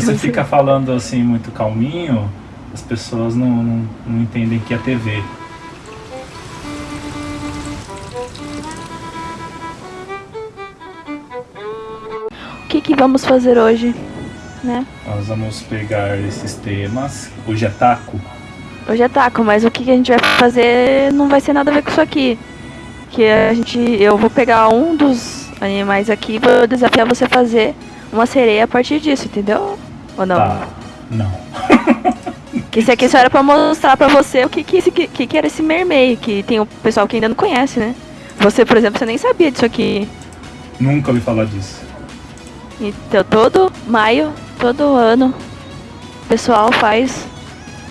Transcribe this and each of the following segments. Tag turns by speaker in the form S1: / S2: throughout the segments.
S1: você fica falando assim muito calminho, as pessoas não, não, não entendem que é TV.
S2: O que, que vamos fazer hoje, né?
S1: Nós vamos pegar esses temas. Hoje é taco.
S2: Hoje é taco, mas o que, que a gente vai fazer não vai ser nada a ver com isso aqui. Que a gente. Eu vou pegar um dos animais aqui e vou desafiar você a fazer uma sereia a partir disso, entendeu? Ou não?
S1: Tá. Não.
S2: Que isso aqui só era pra mostrar pra você o que que, esse, que, que era esse mermaid, que tem o pessoal que ainda não conhece, né? Você, por exemplo, você nem sabia disso aqui.
S1: Nunca ouvi falar disso.
S2: Então, todo maio, todo ano, o pessoal faz,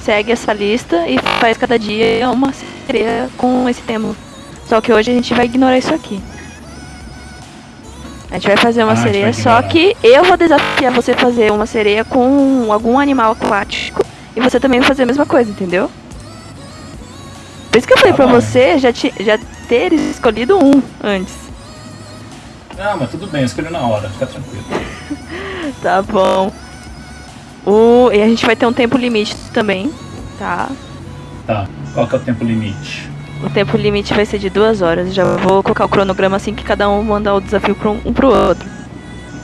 S2: segue essa lista e faz cada dia uma sereia com esse tema. Só que hoje a gente vai ignorar isso aqui. A gente vai fazer uma
S1: Ah,
S2: sereia, só que eu vou desafiar você fazer uma sereia com algum animal aquático e você também vai fazer a mesma coisa, entendeu? Por isso que eu falei
S1: Tá
S2: pra
S1: bom.
S2: você já, ti- já ter escolhido um antes.
S1: Ah, mas tudo bem, eu escolhi na hora, fica tranquilo.
S2: Tá bom. O, e a gente vai ter um tempo limite também, tá?
S1: Tá, qual que é o tempo limite?
S2: O tempo limite vai ser de duas horas. Já vou colocar o cronograma assim que cada um mandar o desafio pro um, um pro outro.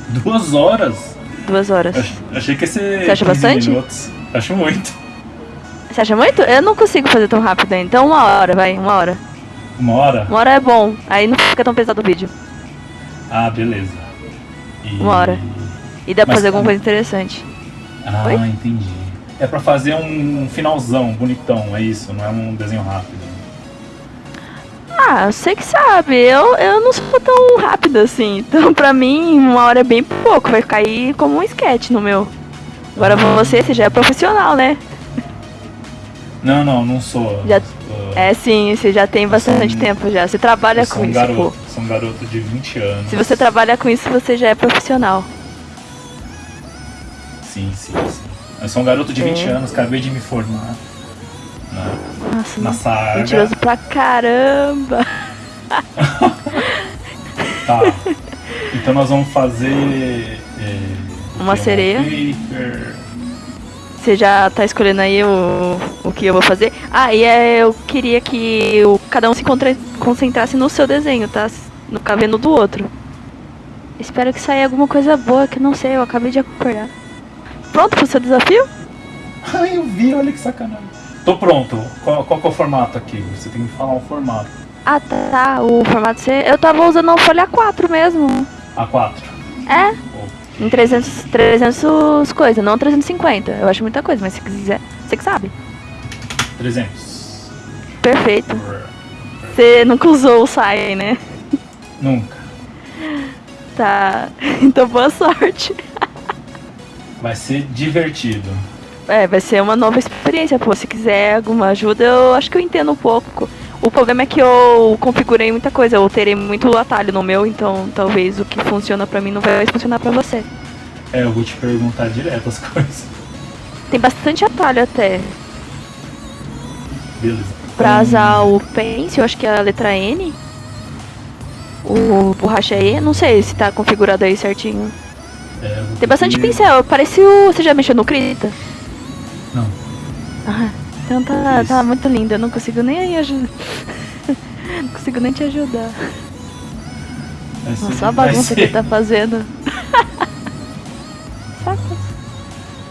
S1: Duas horas?
S2: Duas horas.
S1: Ach- achei que ia ser
S2: Você acha
S1: 15
S2: bastante?
S1: minutos. Acho muito.
S2: Você acha muito? Eu não consigo fazer tão rápido ainda. Então uma hora, vai, uma hora.
S1: Uma hora?
S2: Uma hora é bom. Aí não fica tão pesado o vídeo.
S1: Ah, beleza. E-
S2: Uma hora. E dá pra
S1: Mas
S2: fazer alguma coisa interessante.
S1: Ah,
S2: Oi?
S1: entendi. É pra fazer um finalzão bonitão, é isso, não é um desenho rápido.
S2: Ah, você que sabe. Eu, eu não sou tão rápida assim. Então pra mim, uma hora é bem pouco. Vai cair como um sketch no meu. Agora você, você já é profissional, né?
S1: Não, não, não sou.
S2: Já-
S1: Sou-
S2: É sim, você já tem bastante
S1: Sim.
S2: tempo já. Você trabalha com
S1: um
S2: isso, pô.
S1: garoto, sou um garoto de 20 anos.
S2: Se você trabalha com isso, você já é profissional.
S1: Sim, sim, sim. Eu sou um garoto de 20
S2: É.
S1: anos, acabei de me formar.
S2: Nossa,
S1: nessa área.
S2: mentiroso pra caramba.
S1: Tá. Então nós vamos fazer. é,
S2: Uma sereia.
S1: paper.
S2: Você já tá escolhendo aí o, o que eu vou fazer? Ah, e é, eu queria que o, cada um se concentrasse no seu desenho, tá? No vendo do outro. Espero que saia alguma coisa boa, que eu não sei, eu acabei de acordar. Pronto pro seu desafio?
S1: Ai, eu vi, olha que sacanagem. Tô pronto. Qual, qual que é o formato aqui? Você tem que falar um formato.
S2: Ah, tá, o formato C. Eu tava usando uma folha 4 mesmo.
S1: A4.
S2: É, em 300, 300 coisas, não 350. Eu acho muita coisa, mas se quiser, você que sabe.
S1: 300.
S2: Perfeito. Você nunca usou o SAI, né?
S1: Nunca.
S2: Tá. Então boa sorte.
S1: Vai ser divertido.
S2: É, vai ser uma nova experiência, pô. Se quiser alguma ajuda, eu acho que eu entendo um pouco. O problema é que eu configurei muita coisa, eu terei muito atalho no meu, então talvez o que funciona pra mim não vai funcionar pra você.
S1: É, eu vou te perguntar direto as coisas.
S2: Tem bastante atalho até.
S1: Beleza.
S2: Pra usar o Pencil, eu acho que é a letra N. O borracha E, não sei se tá configurado aí certinho.
S1: é,
S2: Tem bastante pincel, parece o. Você já mexeu no Krita?
S1: Não.
S2: Ah, então tá,
S1: Isso.
S2: tá muito lindo, eu não consigo nem ajudar. não consigo nem te ajudar. Nossa, a bagunça que tá fazendo. Saca?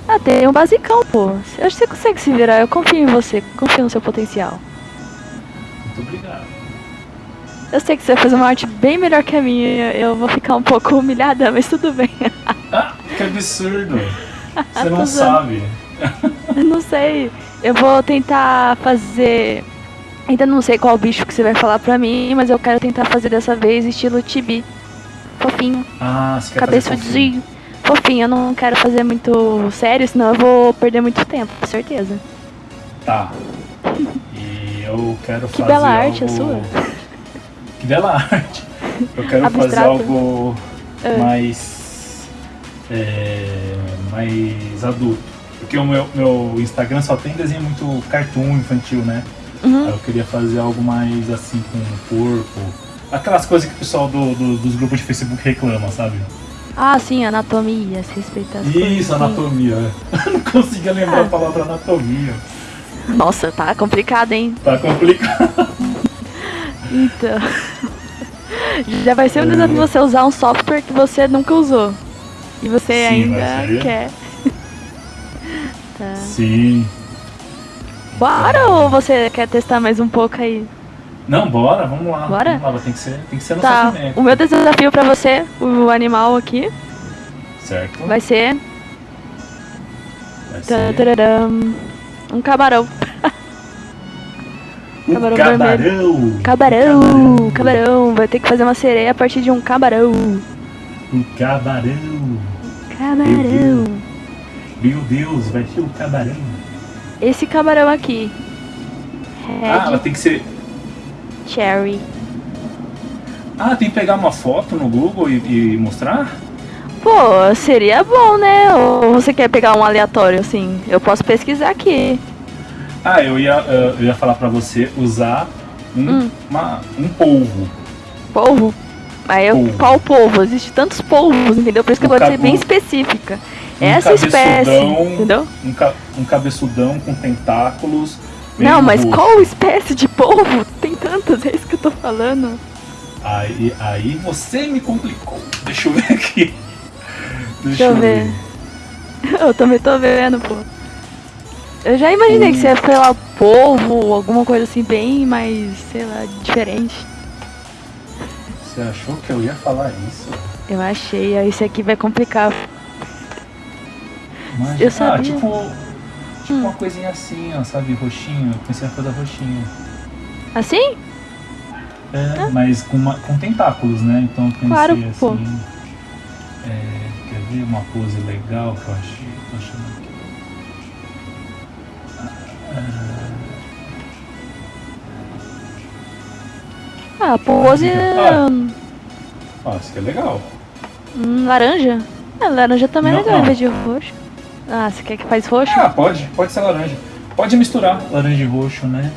S2: Ah, tem um basicão, pô. Eu acho que você consegue se virar, eu confio em você, confio no seu potencial.
S1: Muito obrigado.
S2: Eu sei que você vai fazer uma arte bem melhor que a minha, eu vou ficar um pouco humilhada, mas tudo bem.
S1: Ah, que absurdo. Você não sabe.
S2: Não sei. Eu vou tentar fazer. Ainda não sei qual bicho que você vai falar pra mim, mas eu quero tentar fazer dessa vez estilo tibi. Fofinho,
S1: Ah, você fazer fofinho.
S2: cabeçudinho. Fofinho, eu não quero fazer muito sério, senão eu vou perder muito tempo, com certeza.
S1: Tá. E eu quero
S2: Que
S1: fazer
S2: bela arte a sua.
S1: Que bela arte. Eu quero fazer algo
S2: É.
S1: mais... é, mais adulto. Porque o meu, meu Instagram só tem desenho muito cartoon infantil, né?
S2: Uhum.
S1: Eu queria fazer algo mais assim com o corpo. Aquelas coisas que o pessoal do, do- dos grupos de Facebook reclama, sabe?
S2: Ah, sim, anatomia, se respeitar as
S1: Isso, anatomia. é. Não conseguia lembrar
S2: Ah.
S1: a palavra anatomia.
S2: Nossa, tá complicado, hein?
S1: Tá complicado.
S2: Então. Já vai ser um
S1: É.
S2: desafio você usar um software que você nunca usou. E você
S1: Sim,
S2: ainda quer. Tá.
S1: Sim.
S2: Bora ou você quer testar mais um pouco aí?
S1: Não, bora, vamos lá.
S2: Bora?
S1: Vamos lá, tem que ser, tem que ser no
S2: Tá. O meu desafio pra você, o animal aqui,
S1: Certo?
S2: vai ser.
S1: Vai ser
S2: tararam, Um camarão.
S1: o
S2: camarão
S1: camarão.
S2: Camarão! Camarão! Vai ter que fazer uma sereia a partir de um camarão.
S1: O camarão.
S2: Camarão!
S1: Meu Deus, vai ter o camarão.
S2: Esse camarão aqui. Red
S1: Ah, ela tem que ser.
S2: Cherry.
S1: Ah, tem que pegar uma foto no Google e, e mostrar?
S2: Pô, seria bom, né? Ou você quer pegar um aleatório, assim? Eu posso pesquisar aqui.
S1: Ah, eu ia, eh, eu ia falar pra você usar um,
S2: Hum.
S1: uma- um polvo.
S2: Polvo? Aí eu,
S1: Polvo.
S2: qual polvo? Existe tantos polvos, entendeu? Por isso que eu
S1: Um
S2: vou ser bem
S1: um-
S2: específica.
S1: Um
S2: Essa espécie, entendeu?
S1: Um, ca- um cabeçudão com tentáculos.
S2: Não, mas qual espécie de polvo? Tem tantas, é isso que eu tô falando.
S1: Aí, aí você me complicou. Deixa eu ver aqui.
S2: Deixa eu ver. Eu também tô vendo, pô. Eu já imaginei que você ia falar polvo, alguma coisa assim, bem mais, sei lá, diferente.
S1: Você achou que eu ia falar isso?
S2: Eu achei, aí esse aqui vai complicar.
S1: Mas,
S2: Eu
S1: Ah,
S2: sabia.
S1: tipo, tipo
S2: Hum.
S1: uma coisinha assim, ó, sabe? Roxinho. Eu pensei na coisa roxinha.
S2: Assim?
S1: É, mas com, uma- com tentáculos, né? Então eu pensei
S2: Claro,
S1: assim.
S2: pô.
S1: é, quer ver uma pose legal que eu achei? Tô achando aqui.
S2: Ah, pose.
S1: Ah. Ó, isso aqui é legal.
S2: hum, laranja? Ah, laranja também é
S1: Não,
S2: legal em vez de roxo. Ah, você quer que faz roxo?
S1: Ah, pode, pode ser laranja. Pode misturar laranja e roxo, né?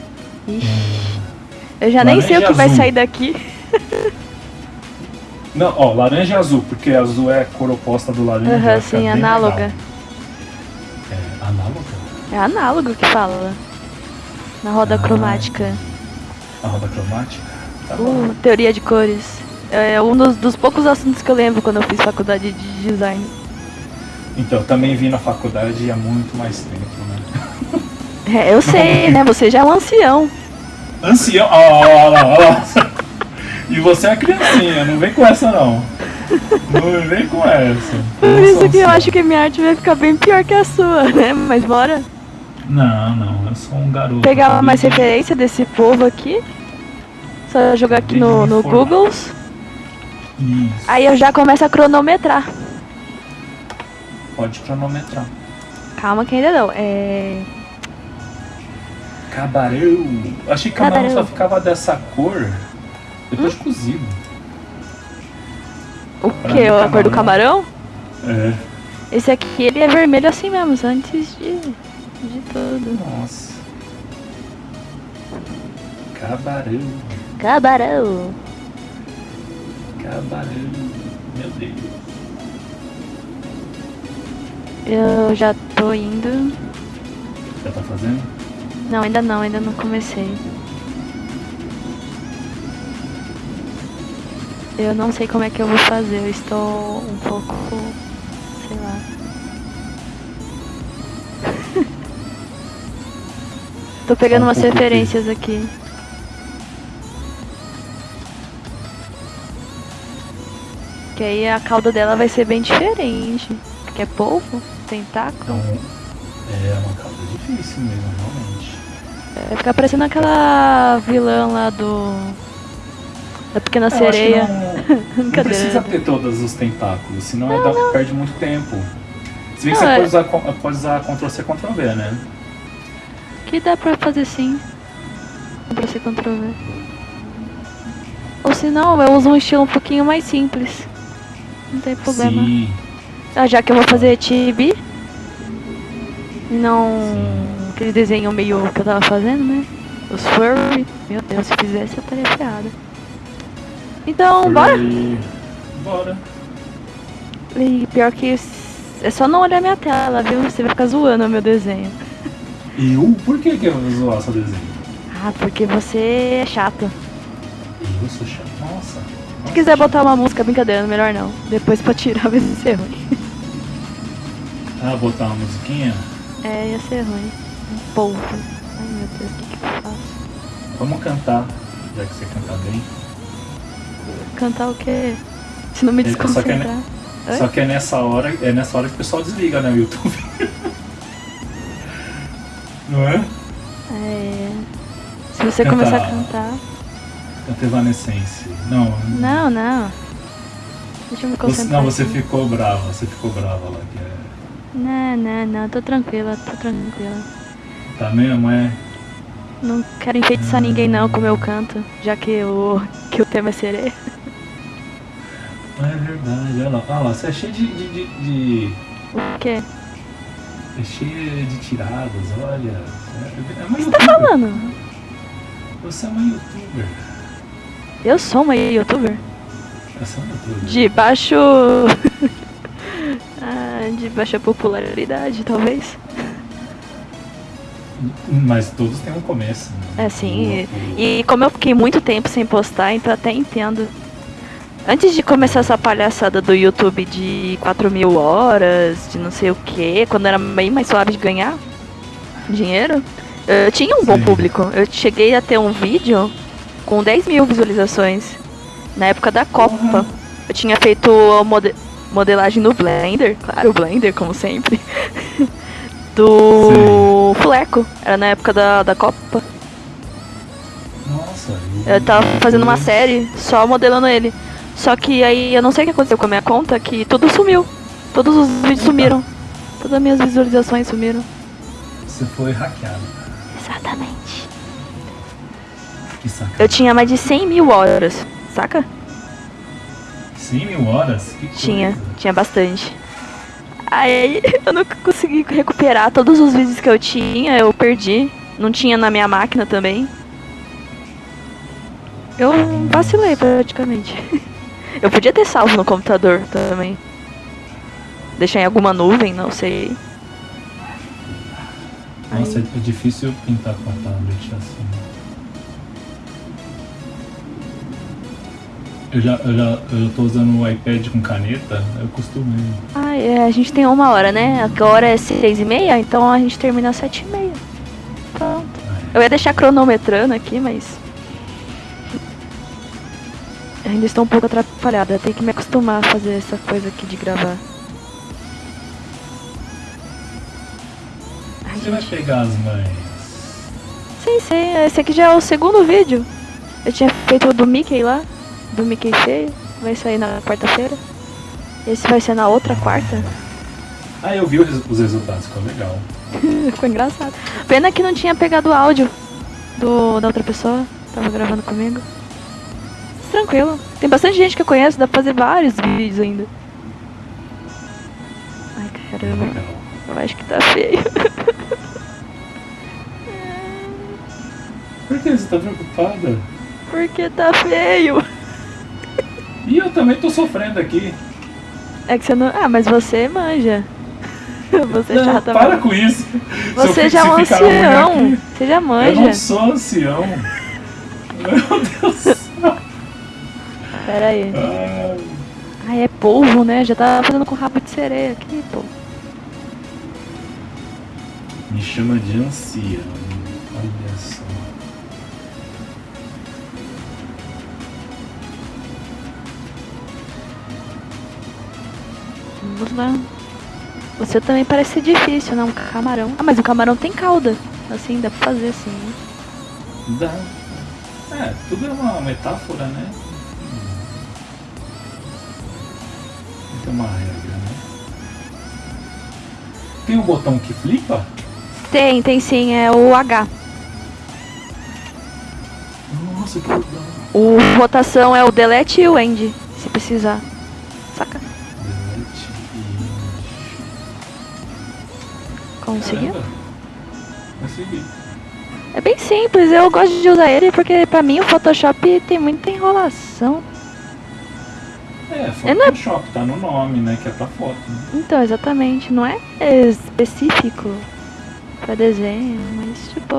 S2: Ixi. Eu já nem sei o
S1: Laranja
S2: que vai
S1: azul.
S2: sair daqui.
S1: Não, ó, laranja e azul, porque azul é a cor oposta do laranja.
S2: Aham,
S1: vai ficar
S2: sim, análoga.
S1: É, análoga?
S2: É análogo que fala. Na roda
S1: Ah.
S2: cromática.
S1: A roda cromática? Tá.
S2: Uh, teoria de cores. É um dos, dos poucos assuntos que eu lembro quando eu fiz faculdade de design.
S1: Então, também vi na faculdade há muito mais tempo, né?
S2: É, eu sei, né? Você já é um ancião.
S1: Ancião. Ó, ó, ó. E você é criancinha, não vem com essa não. Não vem com essa.
S2: Por isso que eu acho que minha arte vai ficar bem pior que a sua, né? Mas bora
S1: Não, não, eu sou um garoto.
S2: pegar mais referência desse povo aqui. Só jogar aqui no, no. Google.
S1: Isso.
S2: Aí eu já começo a cronometrar.
S1: Pode cronometrar.
S2: Calma que ainda não. É.
S1: Cabarão. Achei que camarão
S2: Cabarão.
S1: só ficava dessa cor depois de cozido.
S2: O
S1: Pra
S2: que? A cor do camarão?
S1: É.
S2: Esse aqui ele é vermelho assim mesmo, antes de, de tudo.
S1: Nossa. Cabarão.
S2: Camarão.
S1: Cabarão. Meu Deus.
S2: Eu já tô indo.
S1: Já tá fazendo?
S2: Não, ainda não, ainda não comecei. Eu não sei como é que eu vou fazer, eu estou um pouco. sei lá. Tô pegando
S1: Um
S2: umas referências aqui. Que aí a cauda dela vai ser bem diferente. Porque é polvo, tentáculo.
S1: Então, é uma causa difícil mesmo, realmente.
S2: Vai ficar parecendo aquela vilã lá do. Da Pequena
S1: É,
S2: Sereia.
S1: não, não precisa ter todos os tentáculos, senão aí dá- perde muito tempo. Se bem que
S2: Não,
S1: você
S2: é-
S1: pode usar, pode usar Ctrl-C, Ctrl-V, né?
S2: Que dá pra fazer sim. Pra ser Ctrl V. Ou se não, eu uso um estilo um pouquinho mais simples. Não tem problema.
S1: Sim.
S2: Ah, já que eu vou fazer chibi. E não
S1: Sim.
S2: aquele desenho meio que eu tava fazendo, né? Os furry. Meu Deus, se fizesse eu estaria ferrada. Então, bora?
S1: E- Bora.
S2: E pior que é só não olhar minha tela, viu? Você vai ficar zoando o meu desenho.
S1: Eu? Por que, que eu vou zoar seu desenho?
S2: Ah, porque você é chato.
S1: Eu sou chato.
S2: Quiser botar uma música, brincadeira, melhor não. Depois pra tirar vai ser ruim.
S1: Ah, botar uma musiquinha?
S2: É, ia ser ruim. Um polvo. Ai meu Deus, o que, que eu faço?
S1: Vamos cantar, já que você canta bem.
S2: Cantar o quê? Se não me
S1: É, só que é
S2: desconcentrar. Oi?
S1: Só que é nessa hora, é nessa hora que o pessoal desliga, né, o YouTube. Não é?
S2: É. Se você
S1: Cantar.
S2: começar a cantar.
S1: Evanescence. Não.
S2: Não, não. Deixa eu me
S1: Você,
S2: concentrar.
S1: não, você
S2: aqui.
S1: ficou brava, você ficou brava lá. Que é,
S2: Não, não, não. Tô tranquila, tô tranquila.
S1: tá mesmo, é?
S2: Não quero enfeitiçar ninguém não com o meu canto, já que o, que o tema é sereia.
S1: Não é verdade, olha lá, olha lá, você é cheio de. de, de, de-
S2: O quê?
S1: é cheio de tiradas, olha. É, é
S2: O que você tá falando?
S1: Você é uma youtuber.
S2: Eu sou uma youtuber?
S1: Você é uma youtuber.
S2: De baixo. ah, de baixa popularidade, talvez.
S1: Mas todos têm um começo. né?
S2: É, sim.
S1: O-
S2: E como eu fiquei muito tempo sem postar, então até entendo. Antes de começar essa palhaçada do YouTube de 4 mil horas, de não sei o que, quando era bem mais suave de ganhar dinheiro, eu tinha um bom
S1: Sim.
S2: público. Eu cheguei a ter um vídeo com 10 mil visualizações na época da Copa.
S1: Porra.
S2: Eu tinha feito a mode- modelagem no Blender, claro, o Blender, como sempre. do Fleco, era na época da, da Copa.
S1: Nossa,
S2: Eu tava fazendo uma série só modelando ele. Só que aí eu não sei o que aconteceu com a minha conta, que tudo sumiu. Todos os vídeos sumiram. Todas as minhas visualizações sumiram.
S1: Você foi hackeado.
S2: Exatamente.
S1: Que sacanagem.
S2: Eu tinha mais de 100 mil horas, saca?
S1: 100 mil horas? Que
S2: Tinha,
S1: coisa.
S2: tinha bastante. Aí eu não consegui recuperar todos os vídeos que eu tinha, eu perdi. Não tinha na minha máquina também. Eu vacilei praticamente. Eu podia ter salvo no computador também. Deixar em alguma nuvem, não sei.
S1: Nossa,
S2: Aí-
S1: é difícil pintar com a tablet assim. Eu já, eu já eu tô usando o iPad com caneta, eu costumei.
S2: Ah, é, a gente tem uma hora, né? Agora é seis e meia, então a gente termina às sete e meia. Pronto. Eu ia deixar cronometrando aqui, mas... Ainda estou um pouco atrapalhada. Tenho que me acostumar a fazer essa coisa aqui de gravar. Ai,
S1: Você vai
S2: gente.
S1: pegar as mães.
S2: Sim, sim. Esse aqui já é o segundo vídeo. Eu tinha feito o do Mickey lá. Do Mickey feio. Vai sair na quarta-feira. Esse vai ser na outra quarta.
S1: Ah, eu vi os, os resultados, ficou legal.
S2: Ficou engraçado. Pena que não tinha pegado o áudio do, da outra pessoa. Tava gravando comigo. Mas tranquilo. Tem bastante gente que eu conheço, dá pra fazer vários vídeos ainda. Ai, caramba.
S1: Legal.
S2: Eu acho que tá feio.
S1: Por que você tá preocupada?
S2: Porque tá feio.
S1: E eu também tô sofrendo aqui.
S2: É que você não. Ah, mas você manja. Você
S1: Não,
S2: já tá.
S1: para com isso. Eu
S2: Você já é um ancião.
S1: aqui-
S2: Você já
S1: Eu
S2: manja.
S1: não sou ancião. Meu Deus do céu.
S2: Pera aí.
S1: Ai.
S2: Ai, é polvo, né? Já tá fazendo com rabo de sereia aqui, pô.
S1: Me chama de ancião.
S2: Vamos lá. Seu também parece difícil, né? Um camarão. Ah, mas o camarão tem cauda. Assim, dá pra fazer assim. né?
S1: Dá. É, tudo é uma metáfora, né? Não tem uma regra, né? Tem um botão que flipa?
S2: Tem, tem sim, é o H.
S1: Nossa, que legal.
S2: O rotação é o delete e o end, se precisar. Conseguiu?
S1: Caramba. Consegui.
S2: É bem simples, eu gosto de usar ele porque pra mim o Photoshop tem muita enrolação.
S1: É,
S2: Eu não-
S1: Photoshop, tá no nome, né? Que é pra foto. Né?
S2: Então, exatamente, não é específico pra desenho, mas tipo.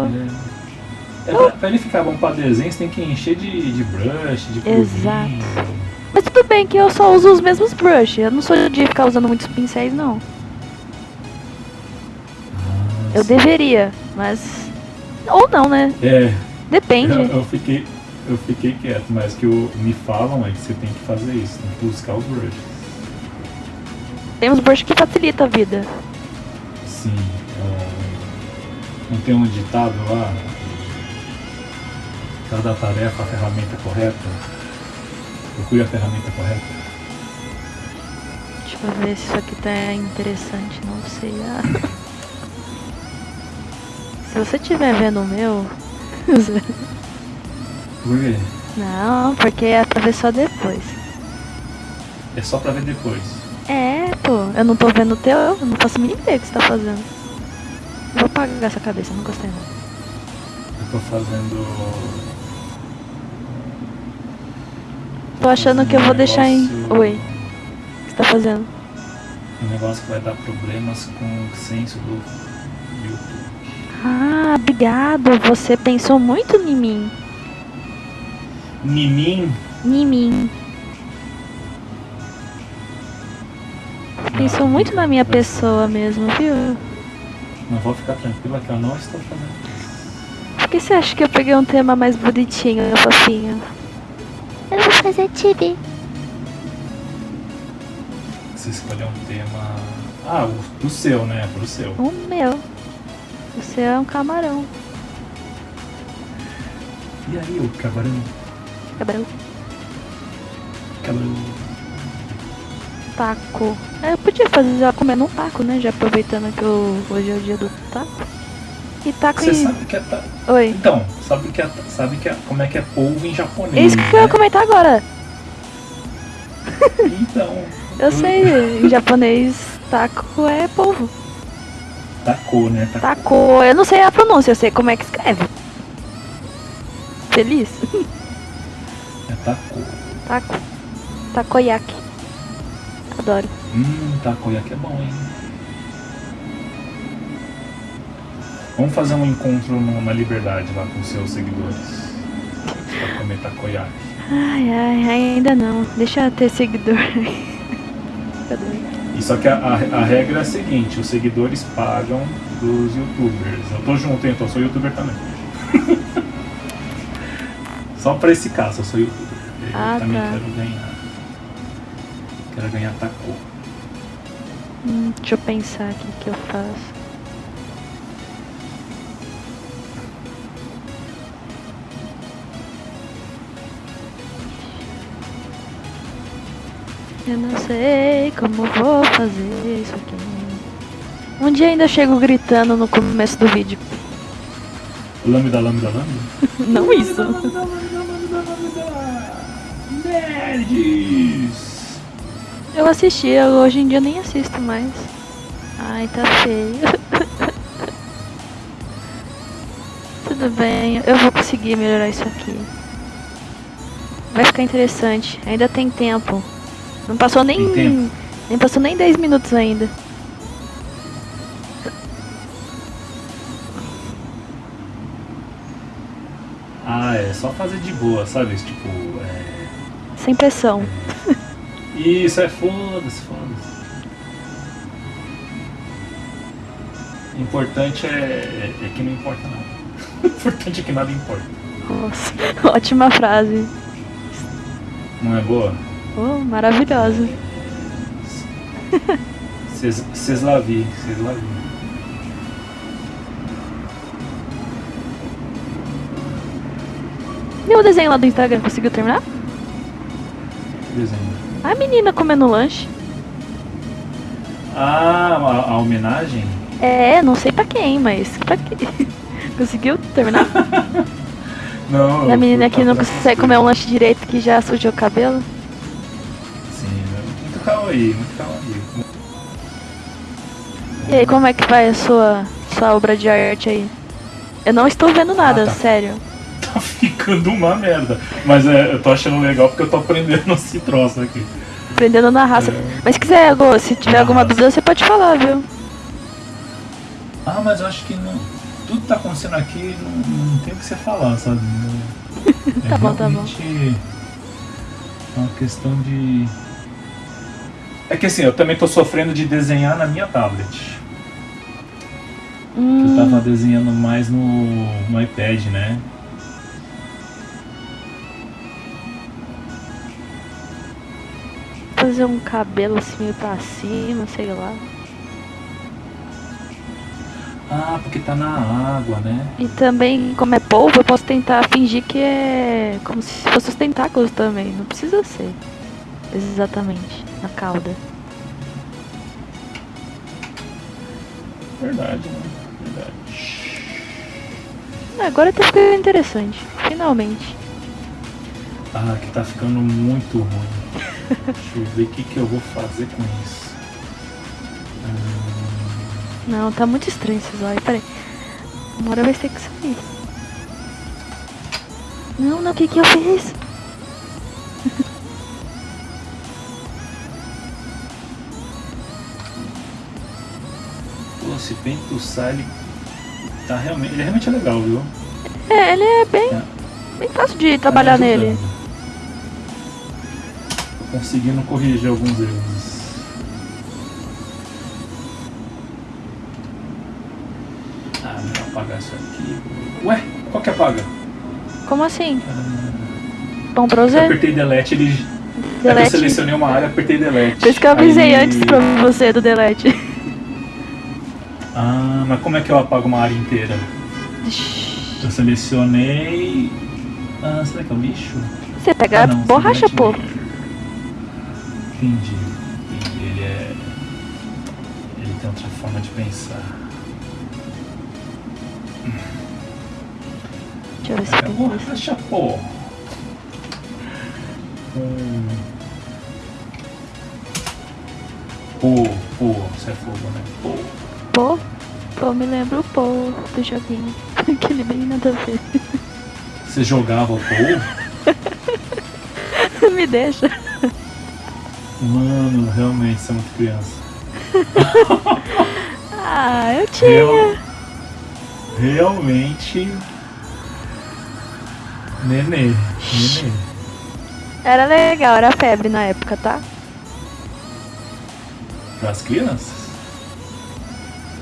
S1: É, pra, pra ele ficar bom pra desenho, você tem que encher de, de brush, de curvinho.
S2: Exato. Mas tudo bem que eu só uso os mesmos brushes. Eu não sou de ficar usando muitos pincéis, não. Eu deveria, mas. Ou não, né?
S1: É,
S2: Depende.
S1: eu, eu fiquei, eu fiquei quieto, mas que o, me falam é que você tem que fazer isso, tem que buscar os brushes.
S2: Tem uns brushes que facilita a vida.
S1: Sim, é, não tem um ditado lá? Cada tarefa, a ferramenta correta. Procure a ferramenta correta.
S2: Deixa eu ver se isso aqui tá interessante, não sei. Ah. Se você estiver vendo o meu.
S1: Por quê?
S2: Não, porque é pra ver só depois.
S1: É só pra ver depois.
S2: É, pô, eu não tô vendo o teu, eu não faço mínima ideia que você tá fazendo. Vou apagar essa cabeça, não gostei não.
S1: Eu tô fazendo.
S2: Tô achando que eu vou deixar em.
S1: Negócio-
S2: Oi, o que você tá fazendo?
S1: Um negócio que vai dar problemas com o senso do
S2: obrigado, você pensou muito em mim.
S1: Mimim.
S2: Em mim. Pensou muito na minha pessoa mesmo, viu?
S1: Não vou ficar tranquila que eu não estou fazendo isso.
S2: Por que você acha que eu peguei um tema mais bonitinho, fofinho? Eu vou fazer tibi.
S1: Você escolheu um tema. Ah, o, pro seu, né? Pro seu.
S2: O meu. Você é um camarão.
S1: E aí, o camarão?
S2: Camarão.
S1: Camarão.
S2: Taco. É, eu podia fazer ela comendo um taco, né? Já aproveitando que eu- hoje é o dia do taco. E taco
S1: Você
S2: em.
S1: sabe que é. ta-
S2: Oi.
S1: Então, sabe que é, sabe que é, como é que é polvo em
S2: É
S1: japonês?
S2: isso que eu ia
S1: né?
S2: comentar agora.
S1: Então.
S2: Eu sei, em japonês, taco é polvo.
S1: Tacou, né? Tacou.
S2: Taco, eu não sei a pronúncia, eu sei como é que escreve. Feliz?
S1: É tacou.
S2: Taco. Takoyaki. Adoro.
S1: Hum, takoyaki é bom, hein? Vamos fazer um encontro na liberdade lá com seus seguidores. Pra comer takoyaki.
S2: Ai, ai, ainda não. Deixa eu ter seguidor. Cadê?
S1: E só que a, a- a regra é a seguinte, os seguidores pagam dos youtubers. Eu tô junto, hein? Então eu sou youtuber também. só pra esse caso, eu sou youtuber. Eu
S2: Ah,
S1: também
S2: tá.
S1: quero ganhar. Quero ganhar taco.
S2: Hum, deixa eu pensar aqui o que eu faço. Eu não sei como vou fazer isso aqui. Um dia ainda chego gritando no começo do vídeo.
S1: Lambda, lambda, lambda?
S2: Não isso.
S1: Lambda, lambda, lambda, lambda. Nerds!
S2: Eu assistia, hoje em dia nem assisto mais. Ai, tá feio. Tudo bem, eu vou conseguir melhorar isso aqui. Vai ficar interessante, ainda tem tempo. Não passou nem. Nem passou nem 10 minutos ainda.
S1: Ah, é só fazer de boa, sabe? Tipo, é...
S2: Sem pressão.
S1: Isso, é foda-se, foda-se. O importante é, é, é que não importa nada. O importante é que nada importa.
S2: Nossa, ótima frase.
S1: Não é boa?
S2: Oh, maravilhosa.
S1: Vocês lá vi, vocês lá vi.
S2: E o desenho lá do Instagram, conseguiu terminar?
S1: Desenho.
S2: A menina comendo lanche.
S1: Ah, a, a homenagem?
S2: É, não sei pra quem, mas pra quê? Conseguiu terminar?
S1: Não. Eu
S2: menina que não consegue comer um lanche direito que já sujou o cabelo?
S1: Né? muito kawaii, muito kawaii.
S2: E aí, como é que vai a sua, sua obra de arte aí? Eu não estou vendo nada,
S1: tá.
S2: sério.
S1: Tá ficando uma merda. Mas é, eu tô achando legal porque eu tô aprendendo esse troço aqui.
S2: Aprendendo na raça.
S1: É.
S2: Mas se quiser, Gô, se tiver
S1: Na
S2: alguma
S1: raça.
S2: dúvida, você pode falar, viu?
S1: Ah, mas eu acho que não. Tudo que tá acontecendo aqui não, não tem o que você falar, sabe? Não-
S2: Tá bom, tá bom.
S1: realmente uma questão de. É que assim, eu também tô sofrendo de desenhar na minha tablet. Eu
S2: Hum,
S1: tava desenhando mais no, no iPad, né?
S2: fazer um cabelo assim meio pra cima, sei lá.
S1: Ah, porque tá na água, né?
S2: E também, como é polvo, eu posso tentar fingir que é como se fosse os tentáculos também. Não precisa ser exatamente na cauda.
S1: Verdade, né? Verdade.
S2: Agora tá ficando interessante, finalmente.
S1: Ah, aqui tá ficando muito ruim. Deixa eu ver o que, que eu vou fazer com isso. Hum,
S2: Não, tá muito estranho esses olhos. Peraí. Uma hora vai ter que sair. Não, não, o que que eu fiz?
S1: Esse Pento Sile tá realmente. Ele realmente é legal, viu?
S2: É, ele é bem,
S1: Tá-
S2: bem fácil de
S1: tá
S2: trabalhar
S1: me
S2: nele.
S1: Tô conseguindo corrigir alguns erros. Ah, vou apagar isso aqui. Ué, qual que apaga?
S2: Como assim?
S1: Ah,
S2: Bom pra
S1: eu
S2: você?
S1: apertei delete, ele. É que eu
S2: Delete.
S1: selecionei uma área, apertei delete.
S2: Por isso que eu avisei
S1: Aí-
S2: antes pra você do delete.
S1: Ah, mas como é que eu apago uma área inteira? Eu selecionei. Ah, será que é o lixo?
S2: Você pega
S1: Ah, não,
S2: borracha, pô.
S1: Entendi. Entendi. Ele é. Ele tem outra forma de pensar.
S2: Deixa eu ver se tem isso.
S1: borracha, pô. Hum. Pô, pô, você é fogo, né? Pô.
S2: Pô, pô, me lembra o pô do joguinho. Aquele bem nada a ver.
S1: Você jogava o pô?
S2: me deixa.
S1: Mano, realmente, você é muito criança.
S2: Ah, eu tinha.
S1: Real- realmente. Nenê. Nenê.
S2: Era legal, era febre na época, tá?
S1: Para as crianças?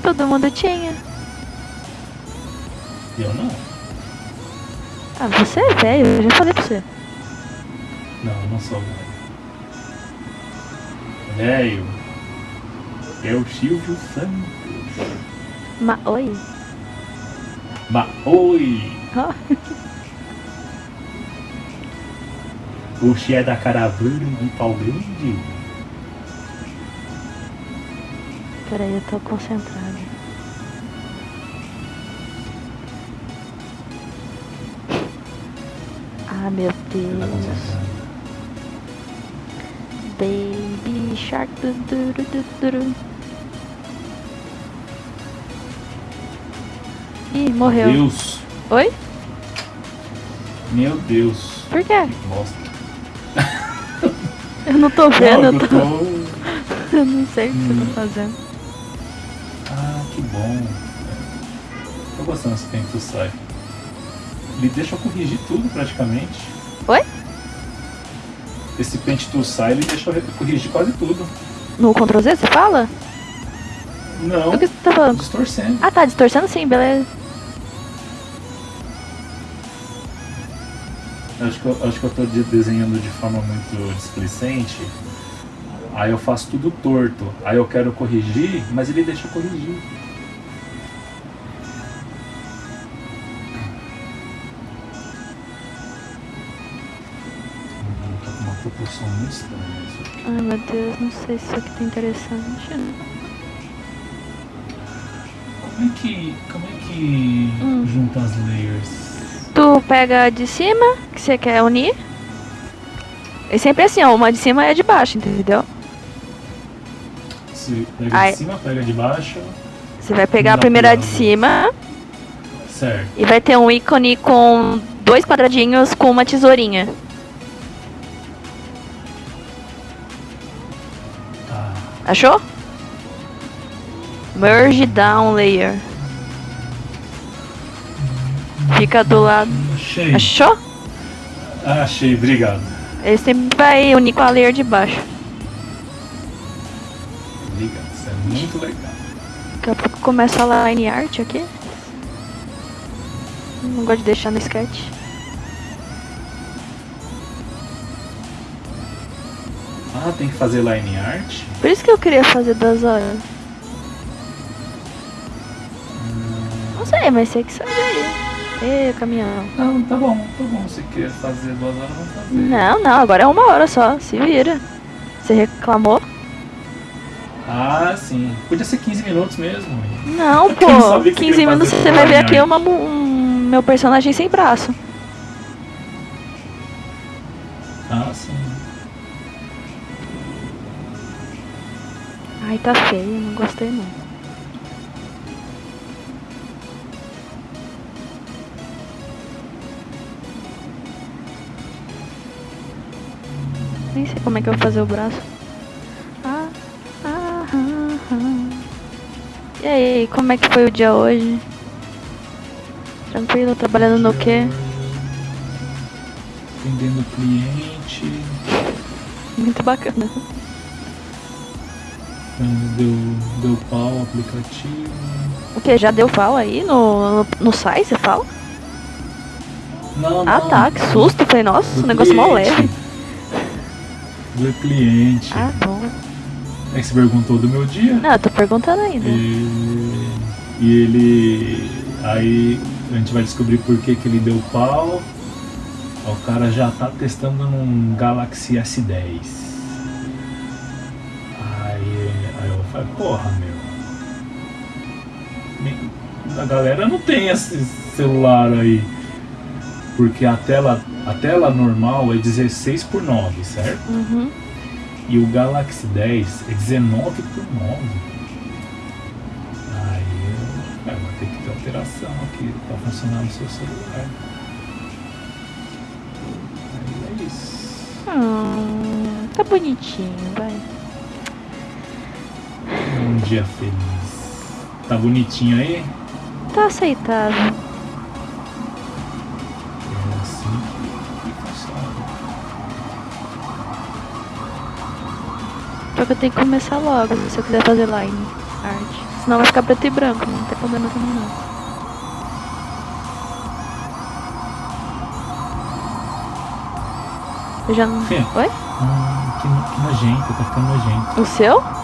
S2: Todo mundo tinha.
S1: Eu não.
S2: Ah, você é velho, eu já falei pra você.
S1: Não, eu não sou velho. Velho. É o Silvio Santos.
S2: Ma Oi?
S1: Mas oi!
S2: Ó,
S1: Oxe é da caravana de pau grande.
S2: Peraí, eu tô concentrada. Ah, meu
S1: Tá
S2: Deus. Baby Shark. Du, du, du, du. Ih, morreu.
S1: Deus.
S2: Oi?
S1: Meu Deus.
S2: Por quê?
S1: Bosta.
S2: Eu não tô vendo,
S1: Não,
S2: eu, tô...
S1: tô...
S2: eu não sei o que
S1: Hum.
S2: eu tô fazendo.
S1: Ah, que bom. Tô gostando desse tempo que sai. Ele deixa eu corrigir tudo praticamente.
S2: Oi?
S1: Esse pente to sai, ele deixa eu corrigir quase tudo.
S2: No Ctrl Z você fala?
S1: Não,
S2: O que você tá falando?
S1: distorcendo.
S2: Ah, tá distorcendo sim, beleza.
S1: Acho que, eu, acho que eu tô de- desenhando de forma muito displicente. Aí eu faço tudo torto. Aí eu quero corrigir, mas ele deixa eu corrigir. Isso aqui.
S2: Ai meu Deus, não sei se isso aqui tá interessante.
S1: Como é que. Como é que
S2: Hum.
S1: junta as layers?
S2: Tu pega a de cima, que você quer unir. É sempre assim, ó, uma de cima e a de baixo, entendeu?
S1: Se pega
S2: Ai.
S1: de cima, pega de baixo.
S2: Você vai pegar a primeira de cima
S1: Certo.
S2: e vai ter um ícone com dois quadradinhos com uma tesourinha. Achou? Merge down layer. Fica do lado.
S1: Achei.
S2: Achou?
S1: Ah, achei, obrigado.
S2: Ele sempre vai unir com a layer de baixo.
S1: Obrigado, isso é muito legal.
S2: Daqui a pouco começa a line art aqui. Não gosto de deixar no sketch.
S1: Ah, tem que fazer line art?
S2: Por isso que eu queria fazer duas horas. Não sei, mas sei que sabe aí. Ê, caminhão.
S1: Não, tá bom, tá bom. Se quer fazer duas horas, vamos fazer.
S2: Não, não, agora é uma hora só. Se vira. Você reclamou?
S1: Ah, sim. Podia ser 15 minutos mesmo.
S2: Não, pô.
S1: sabia que
S2: 15
S1: ia
S2: minutos você vai ver aqui uma, um, meu personagem sem braço. Ai, tá feio, não gostei não. Nem sei como é que eu vou fazer o braço. Ah, ah, ah, ah. E aí, como é que foi o dia hoje? Tranquilo, trabalhando no quê?
S1: Atendendo o cliente.
S2: Muito bacana.
S1: Deu, deu pau o aplicativo.
S2: O que? Já deu pau aí no, no, no site, você fala?
S1: Não,
S2: Ah
S1: não.
S2: tá, que susto. Falei, nossa,
S1: Do
S2: o negócio mó
S1: cliente.
S2: leve.
S1: Do cliente.
S2: Ah, bom.
S1: É que você perguntou do meu dia.
S2: Não, eu tô perguntando ainda.
S1: E, e ele. Aí a gente vai descobrir por que, que ele deu pau. O cara já tá testando num Galaxy S10. Porra meu. A galera não tem esse celular aí. Porque a tela, a tela normal é 16 por 9, certo?
S2: Uhum.
S1: E o Galaxy 10 é 19 por 9. Aí eu- é, vai ter que ter alteração aqui para funcionar no seu celular. Aí é isso.
S2: Hum, tá bonitinho, vai.
S1: Dia feliz. Tá bonitinho aí?
S2: Tá aceitável.
S1: É assim que funciona.
S2: Só que eu tenho que começar logo se eu quiser fazer line art. Senão vai ficar preto e branco, não tem problema também não. Eu já não. Oi?
S1: Hum, que, que nojento, tá ficando nojento.
S2: O seu?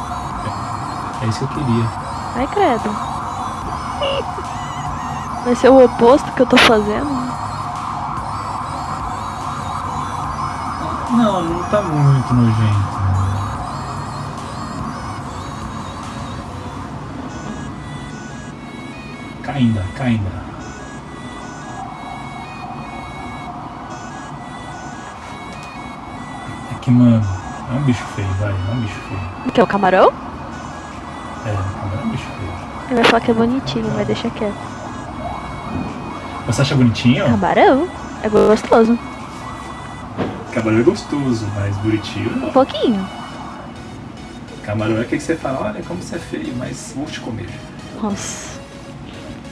S1: É isso que eu queria.
S2: Ai, credo. Vai ser o oposto que eu tô fazendo?
S1: Não, não tá muito nojento. Caindo, caindo. É que, mano, é um bicho feio, vai, é um bicho feio.
S2: O que é o camarão?
S1: É, é um bicho feio.
S2: Ele vai falar que é bonitinho, vai deixar quieto.
S1: Você acha bonitinho?
S2: Camarão? É gostoso.
S1: Camarão é gostoso, mas bonitinho
S2: Um
S1: não.
S2: pouquinho.
S1: Camarão é aquele que você fala, olha como você é feio, mas vou te comer.
S2: Nossa.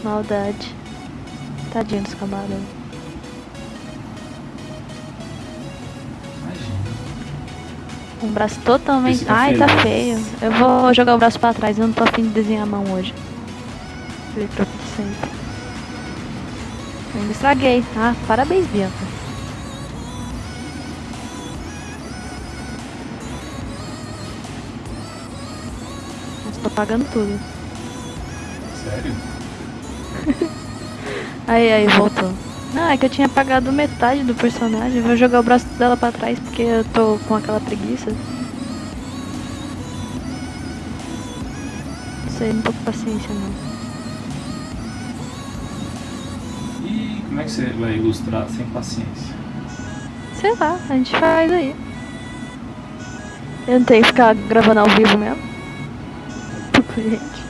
S2: Maldade. Tadinho dos camarão. Um braço totalmente.
S1: Fica
S2: Ai, tá
S1: feliz.
S2: feio. Eu vou jogar o braço pra trás, eu não tô afim de desenhar a mão hoje. Falei pra você. Eu ainda estraguei. Ah, parabéns, Bianca. Nossa, tô pagando tudo.
S1: Sério?
S2: Aí, aí, voltou. Não, é que eu tinha pagado metade do personagem. Vou jogar o braço dela pra trás porque eu tô com aquela preguiça. Não sei, não tô com paciência não.
S1: E como é que você vai ilustrar sem paciência?
S2: Sei lá, a gente faz aí. Eu não tenho que ficar gravando ao vivo mesmo. Pro cliente.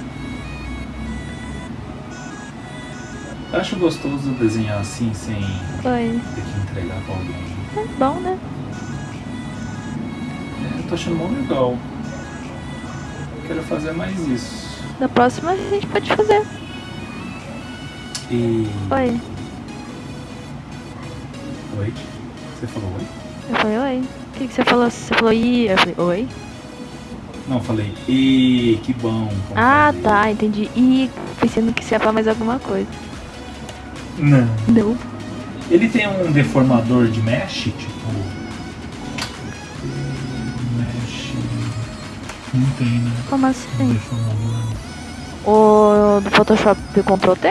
S1: Eu acho gostoso desenhar assim sem ter que entregar pra alguém.
S2: É bom, né?
S1: É, eu tô achando mó legal. quero fazer mais isso.
S2: Da próxima a gente pode fazer.
S1: E.
S2: Oi.
S1: Oi? Você falou oi?
S2: Eu falei oi. O que, que você falou? Você falou oi? Eu falei oi.
S1: Não, eu falei. E que bom.
S2: Ah,
S1: fazer.
S2: tá, entendi. E pensando que você ia falar mais alguma coisa.
S1: Não.
S2: Não.
S1: Ele tem um deformador de mesh, tipo. Mesh. Não tem, né?
S2: Como
S1: Um
S2: assim?
S1: deformador.
S2: O do Photoshop Ctrl T?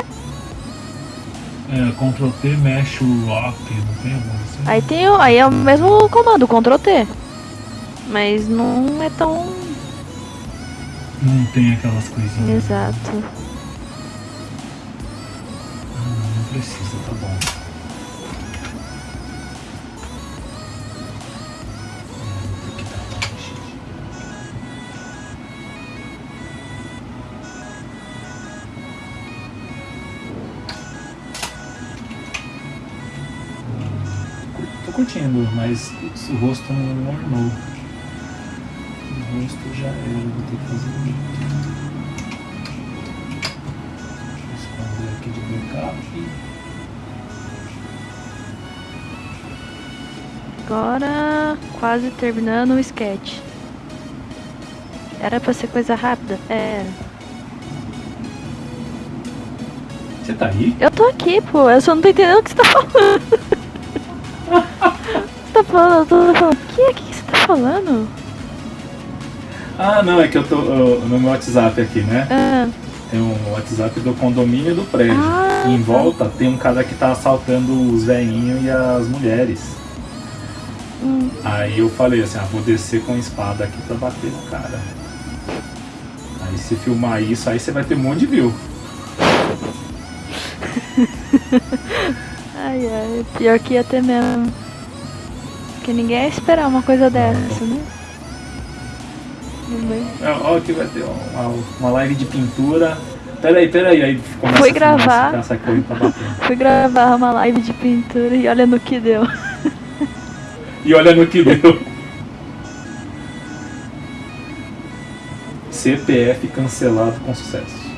S1: É, Ctrl T mesh lock, não tem alguma assim?
S2: Aí tem o. Aí é o mesmo comando, Ctrl T. Mas não é tão.
S1: Não tem aquelas coisinhas.
S2: Exato.
S1: Precisa, tá bom. É, Tô curtindo, mas o rosto não ornou. O rosto já era, vou ter que fazer um Aqui.
S2: Agora quase terminando o sketch. Era pra ser coisa rápida? É.
S1: Você tá aí?
S2: Eu tô aqui, pô. Eu só não tô entendendo o que você tá falando. você tá falando, eu tô falando. O que? O que você tá falando?
S1: Ah, não, é que eu tô uh, no meu WhatsApp aqui, né?
S2: Ah,
S1: Tem um WhatsApp do condomínio e do prédio.
S2: Ah,
S1: e em
S2: tá.
S1: volta tem um cara que tá assaltando os velhinhos e as mulheres.
S2: hum.
S1: Aí eu falei assim, ah, vou descer com a espada aqui pra bater no cara. Aí se filmar isso, aí você vai ter um monte de view.
S2: Ai, ai. Pior que ia ter mesmo. Porque ninguém ia esperar uma coisa dessa, né? Vai.
S1: É, que vai ter uma, uma live de pintura. Peraí, peraí, aí começa
S2: Fui gravar.
S1: bater.
S2: Fui gravar uma live de pintura e olha no que deu.
S1: E olha no que deu. CPF cancelado com sucesso.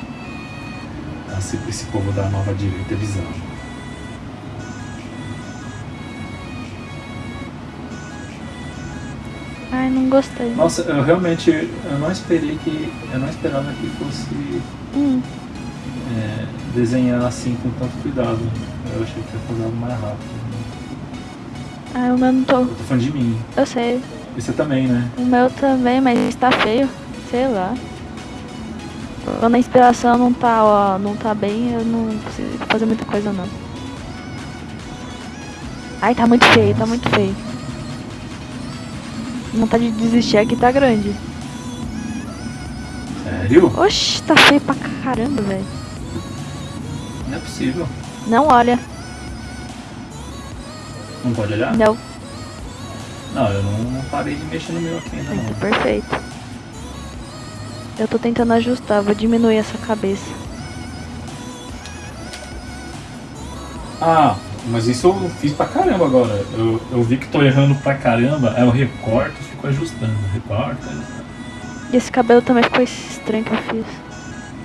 S1: Esse povo da nova direita é bizarro.
S2: Não gostei.
S1: Nossa, eu realmente eu não esperei que. Eu não esperava que fosse
S2: Hum,
S1: é, desenhar assim com tanto cuidado. Eu achei que ia fazer algo mais rápido.
S2: ai, o meu não tô.
S1: Eu tô falando de mim.
S2: Eu sei.
S1: E você também, né?
S2: O meu também, mas tá feio. Sei lá. Quando a inspiração não tá, ó, não tá bem, eu não preciso fazer muita coisa não. Ai, tá muito feio, tá muito feio. Vontade de desistir aqui tá grande.
S1: Sério?
S2: Oxi, tá feio pra caramba, velho.
S1: Não é possível.
S2: Não olha.
S1: Não pode olhar?
S2: Não.
S1: Não, eu não, parei de mexer no meu aqui ainda
S2: Ai,
S1: não.
S2: perfeito. Eu tô tentando ajustar, vou diminuir essa cabeça.
S1: Ah, mas isso eu fiz pra caramba agora. Eu, eu vi que tô errando pra caramba, aí eu recorto e fico ajustando. Recorto, ajustando.
S2: E esse cabelo também ficou estranho que eu fiz.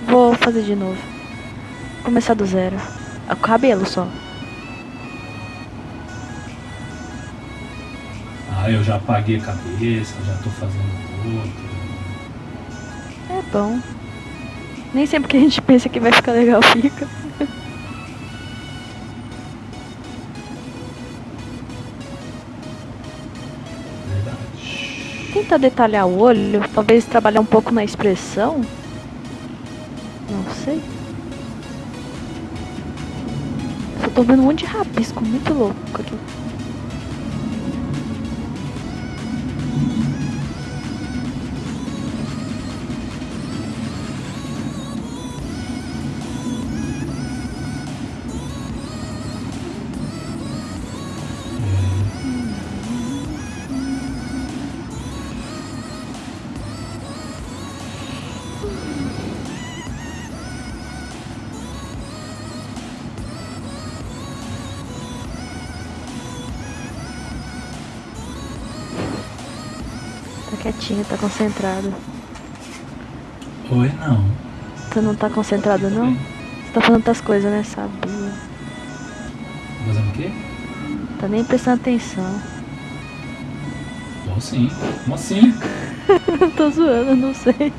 S2: Vou fazer de novo. Começar do zero. Ah, O cabelo só.
S1: Ah, eu já apaguei a cabeça, já tô fazendo outro.
S2: É bom. Nem sempre que a gente pensa que vai ficar legal fica. Tentar detalhar o olho, talvez trabalhar um pouco na expressão. Não sei. Só tô vendo um monte de rabisco, muito louco aqui. Quietinho, tá concentrado.
S1: Oi, não.
S2: Tu não tá concentrado não? Você tá falando outras coisas, né? Sabia.
S1: Fazendo o quê?
S2: Tá nem prestando atenção.
S1: Tô sim. Como assim?
S2: Tô zoando, não sei.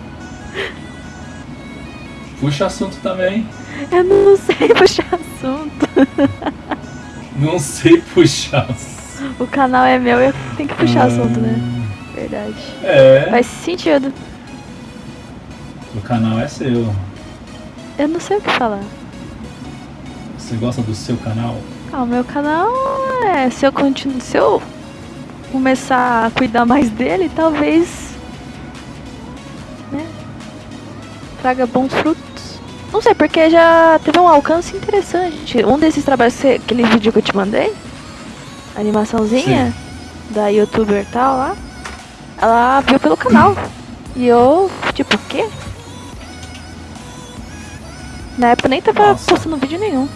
S1: Puxa assunto também.
S2: Eu não sei puxar assunto.
S1: Não sei puxar.
S2: O canal é meu e eu tenho que puxar assunto, né? Verdade.
S1: É.
S2: Faz sentido.
S1: O canal é seu.
S2: Eu não sei o que falar.
S1: Você gosta do seu canal?
S2: Ah, o meu canal é. Se eu continuo. Se eu começar a cuidar mais dele, talvez. Né? Traga bons frutos. Não sei, porque já teve um alcance interessante. Um desses trabalhos, que- aquele vídeo que eu te mandei, animaçãozinha da youtuber tal lá, ela viu pelo canal. E eu, tipo, o quê? Na época nem tava
S1: Nossa.
S2: postando vídeo nenhum.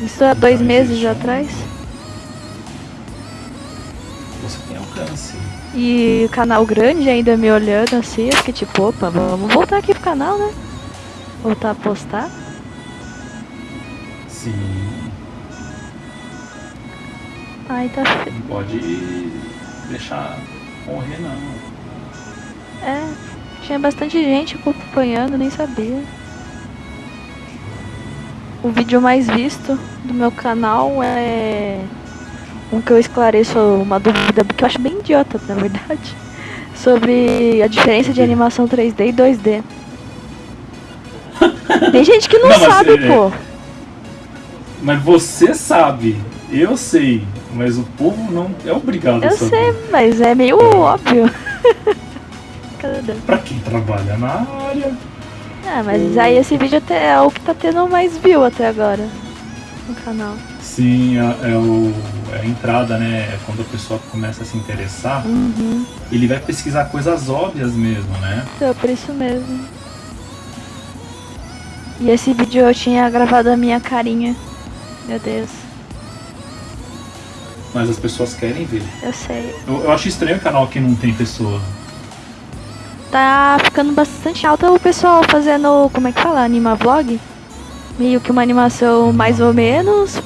S2: Isso há dois
S1: Então,
S2: meses
S1: um-
S2: atrás.
S1: Você tem alcance.
S2: E o canal grande ainda me olhando assim, eu fiquei tipo, opa, vamos voltar aqui pro canal, né? Voltar a postar.
S1: Sim.
S2: Aí tá. fe-
S1: Não pode deixar morrer não.
S2: É, tinha bastante gente acompanhando, nem sabia. O vídeo mais visto do meu canal é um que eu esclareço uma dúvida que eu acho bem idiota, na verdade. Sobre a diferença de animação 3D e 2D. Tem gente que não,
S1: Não,
S2: sabe,
S1: é-
S2: pô.
S1: Mas você sabe, eu sei, mas o povo não é obrigado a
S2: Eu
S1: saber.
S2: sei, mas é meio óbvio. Cadê?
S1: Pra quem trabalha na área.
S2: Ah, mas aí esse vídeo até é o que tá tendo mais view até agora no canal.
S1: Sim, é, é o, é a entrada, né? É quando a pessoa começa a se interessar,
S2: Uhum.
S1: ele vai pesquisar coisas óbvias mesmo, né?
S2: Então, por isso mesmo. E esse vídeo eu tinha gravado a minha carinha. Meu Deus,
S1: Mas as pessoas querem ver.
S2: eu sei.
S1: Eu, eu acho estranho o canal que não tem pessoa.
S2: Tá ficando bastante alta o pessoal fazendo, como é que fala? Anima vlog? Meio que uma animação mais ou menos.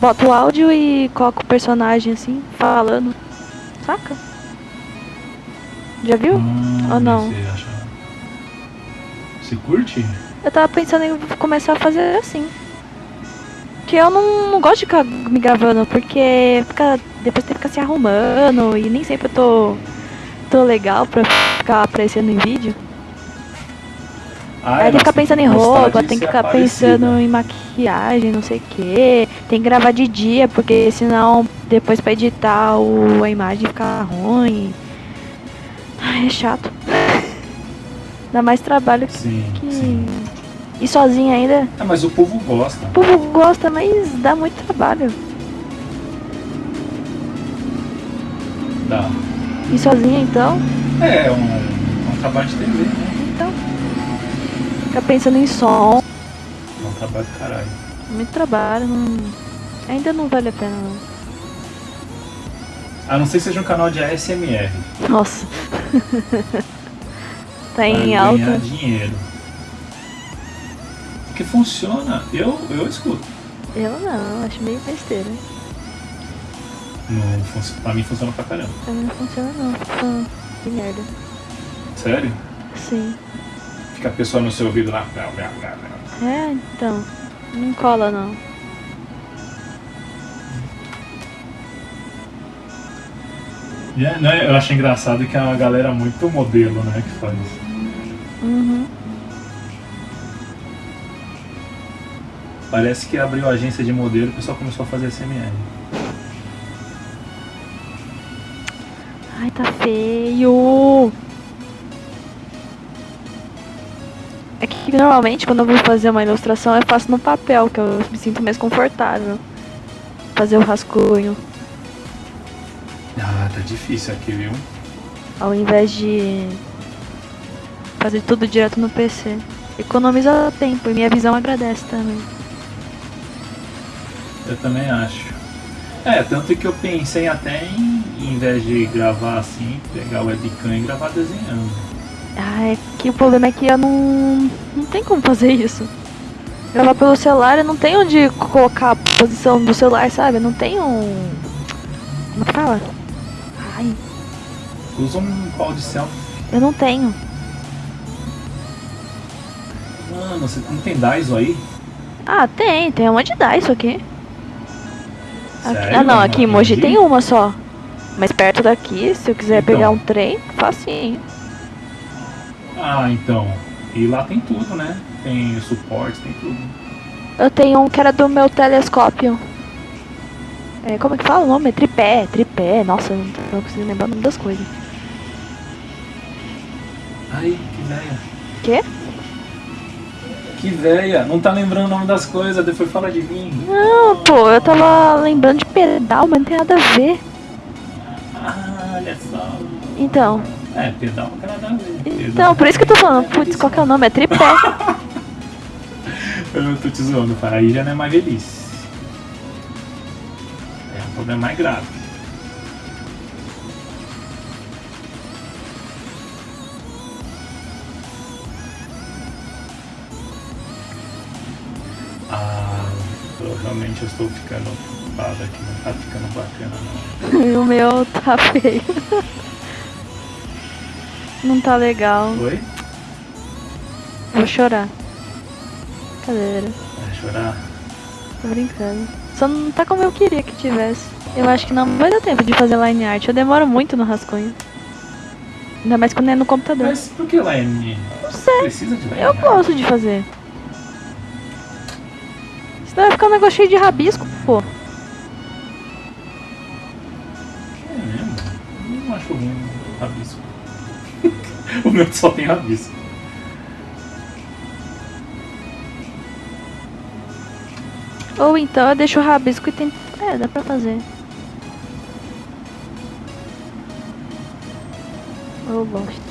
S2: Bota o áudio e coloca o personagem assim, falando. Saca? Já viu?
S1: Hum,
S2: Ou não?
S1: Você acha. Você curte?
S2: Eu tava pensando em começar a fazer assim. Que eu não, não gosto de ficar me gravando, porque fica, depois tem que ficar se arrumando e nem sempre eu tô, tô legal pra ficar aparecendo em vídeo.
S1: Ah,
S2: Aí tem que ficar pensando em roupa, tem que ficar
S1: aparecida.
S2: pensando em maquiagem, não sei o que. Tem que gravar de dia, porque senão depois pra editar o, a imagem fica ruim. Ai, é chato. Dá mais trabalho
S1: Sim,
S2: que.
S1: sim.
S2: E sozinha ainda.
S1: Ah, mas o povo gosta.
S2: O povo gosta, mas dá muito trabalho.
S1: Dá.
S2: E sozinha então?
S1: É, é um, é um trabalho de TV, né?
S2: Então. Fica pensando em som.
S1: É um trabalho do caralho.
S2: Muito trabalho. não- Ainda não vale a pena não.
S1: A não ser que seja um canal de ASMR.
S2: Nossa. tá em
S1: ganhar
S2: alta.
S1: dinheiro. Porque funciona. Eu, eu escuto.
S2: Eu não, acho meio besteira.
S1: Não, pra mim funciona pra caramba.
S2: Pra mim não funciona não. Fica que merda.
S1: Sério?
S2: Sim.
S1: Fica a pessoa no seu ouvido lá.
S2: É, então. Não cola não.
S1: E é, né, eu acho engraçado que é uma galera muito modelo, né, que faz.
S2: Uhum.
S1: Parece que abriu a agência de modelo e o pessoal começou a fazer SMR.
S2: Ai, tá feio. É que normalmente quando eu vou fazer uma ilustração eu faço no papel, que eu me sinto mais confortável. Fazer o rascunho.
S1: Ah, tá difícil aqui, viu?
S2: Ao invés de fazer tudo direto no PC. Economiza tempo e minha visão agradece também.
S1: Eu também acho. É, tanto que eu pensei até em, em vez de gravar assim, pegar o webcam e gravar desenhando.
S2: Ah, é que o problema é que eu não. Não tem como fazer isso. Gravar pelo celular, eu não tenho onde colocar a posição do celular, sabe? Eu não tenho um. Como que fala? Ai,
S1: Usa um pau de selfie.
S2: eu não tenho.
S1: Mano, você não tem Daiso aí?
S2: Ah, tem, tem uma de dar isso aqui. Aqui- ah não, aqui em Mogi
S1: Mogi?
S2: tem uma só. Mas perto daqui, se eu quiser
S1: Então.
S2: pegar um trem, facinho.
S1: Ah, então. E lá tem tudo, né? Tem suporte, tem tudo.
S2: Eu tenho um que era do meu telescópio. É, como é que fala o nome? É tripé, tripé. Nossa, eu não não consigo lembrar o nome das coisas.
S1: Ai, que véia.
S2: Quê?
S1: Que véia. Não tá lembrando o nome das coisas, depois fala de mim.
S2: Não, pô, eu tava lembrando de pedal, mas não tem nada a ver.
S1: Ah, olha só.
S2: Então,
S1: É, pedal não tem nada a ver.
S2: então, por isso que eu tô falando, putz, qual que é o nome? É tripé.
S1: Eu tô te zoando. Aí já não é mais velhice. É um problema mais grave. Eu estou ficando ocupado aqui, não tá ficando bacana não.
S2: E o meu tá feio. Não tá legal.
S1: Oi?
S2: Vou chorar. Cadeira.
S1: Vai chorar?
S2: Tô brincando. Só não tá como eu queria que tivesse. Eu acho que não vai dar tempo de fazer line art. Eu demoro muito no rascunho. Ainda mais quando é no computador.
S1: Mas por que line?
S2: Não sei.
S1: Precisa de line?
S2: Eu gosto de fazer. Senão vai ficar um negócio cheio de rabisco, pô.
S1: É mesmo? Eu Não acho ruim o rabisco. o meu só tem rabisco.
S2: Ou então eu deixo o rabisco e tento. É, dá pra fazer. Eu gosto.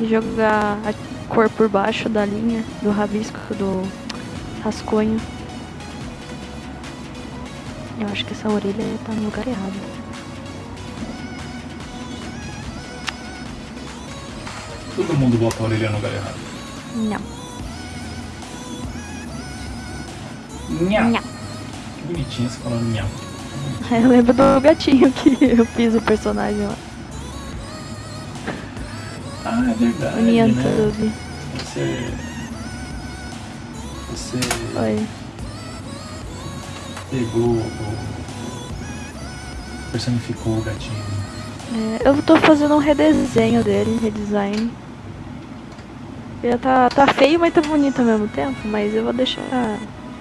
S2: E jogar cor por baixo da linha, do rabisco, do rascunho. Eu acho que essa orelha tá no lugar errado.
S1: Todo mundo bota a orelha no lugar errado.
S2: Não.
S1: Nha.
S2: Nha.
S1: Que bonitinho você falando nha.
S2: Eu lembro do gatinho que eu fiz o personagem lá.
S1: Ah, é verdade. Né? Você. Você
S2: Oi.
S1: pegou o. personificou o gatinho.
S2: É, eu tô fazendo um redesenho dele, redesign. Ele tá, tá feio, mas tá bonito ao mesmo tempo, mas eu vou deixar,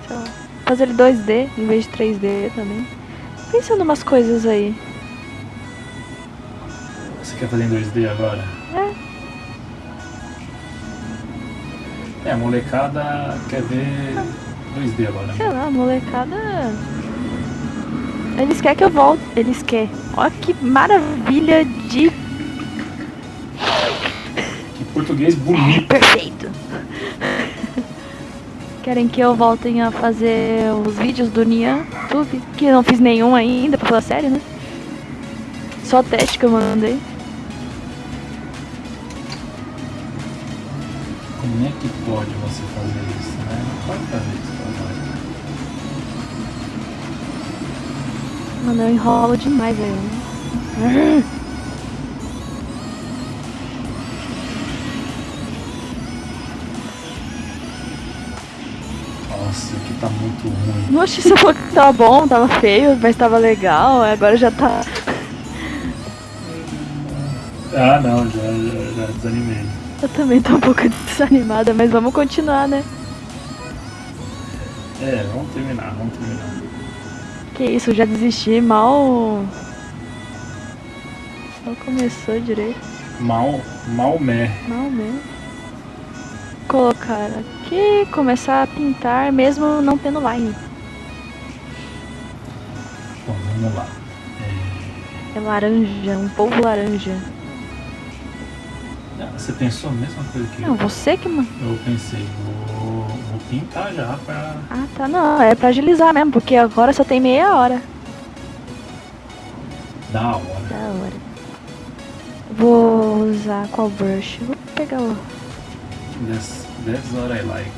S2: sei lá, fazer ele 2D em vez de 3D também. Pensando umas coisas aí.
S1: Você quer fazer em 2D agora? É, a molecada quer ver 2D agora.
S2: Sei
S1: né?
S2: lá, molecada. Eles querem que eu volte. Eles querem. Olha que maravilha de
S1: Que português bonito.
S2: perfeito. Querem que eu voltem a fazer os vídeos do Nian Tube, que eu não fiz nenhum ainda, pra falar sério, né? Só teste que eu mandei.
S1: Pode você fazer isso, né? Não pode fazer isso, Papai.
S2: Mano, eu enrolo demais aí. né?
S1: Nossa, aqui tá muito ruim.
S2: Oxe, você falou que tava bom, tava feio, mas tava legal, agora já tá.
S1: Ah, não, já, já, já desanimei.
S2: Eu também tô um pouco desanimada, mas vamos continuar, né?
S1: É, vamos terminar, vamos terminar.
S2: Que isso, já desisti, mal. Só começou direito.
S1: Mal, Maomé.
S2: Mal mesmo. Colocar aqui, começar a pintar mesmo não tendo line.
S1: Bom, vamos lá.
S2: É laranja, um polvo laranja.
S1: Você pensou a mesma coisa que
S2: Não,
S1: eu?
S2: você que. ma-
S1: Eu pensei, vou, vou pintar já pra.
S2: Ah, tá, não, é pra agilizar mesmo, porque agora só tem meia hora.
S1: Da hora.
S2: Da hora. Vou usar qual brush? Vou pegar o.
S1: That's, that's what I like.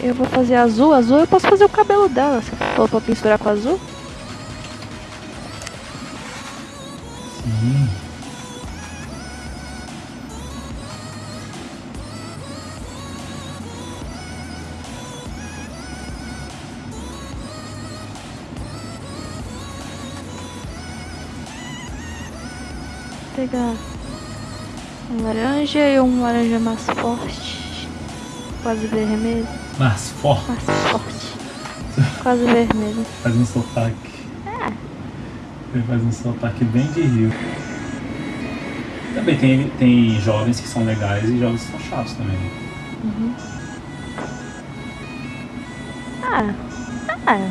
S2: Eu vou fazer azul. Azul eu posso fazer o cabelo dela. Se for pra misturar com azul. Vou pegar um laranja e um laranja mais forte. Quase vermelho.
S1: Mas forte.
S2: Mais forte. Quase vermelho.
S1: Faz um sotaque. Ele faz um sotaque bem de rio. Também tem, tem jovens que são legais e jovens que são chatos também.
S2: Uhum. Ah, ah,